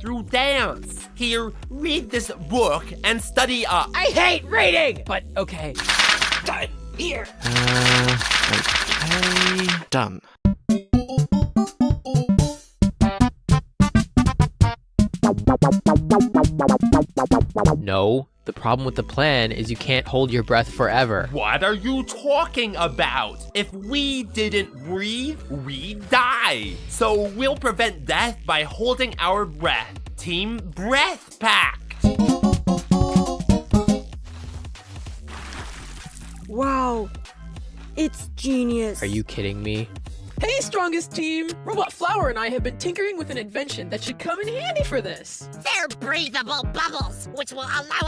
through dance. Here, read this book and study up. I hate reading! But okay. Done. Here. Uh, okay. Done. No. The problem with the plan is you can't hold your breath forever. What are you talking about? If we didn't breathe, we'd die. So we'll prevent death by holding our breath. Team Breath Pact. Wow. It's genius. Are you kidding me? Hey, strongest team! Robot Flower and I have been tinkering with an invention that should come in handy for this. They're breathable bubbles, which will allow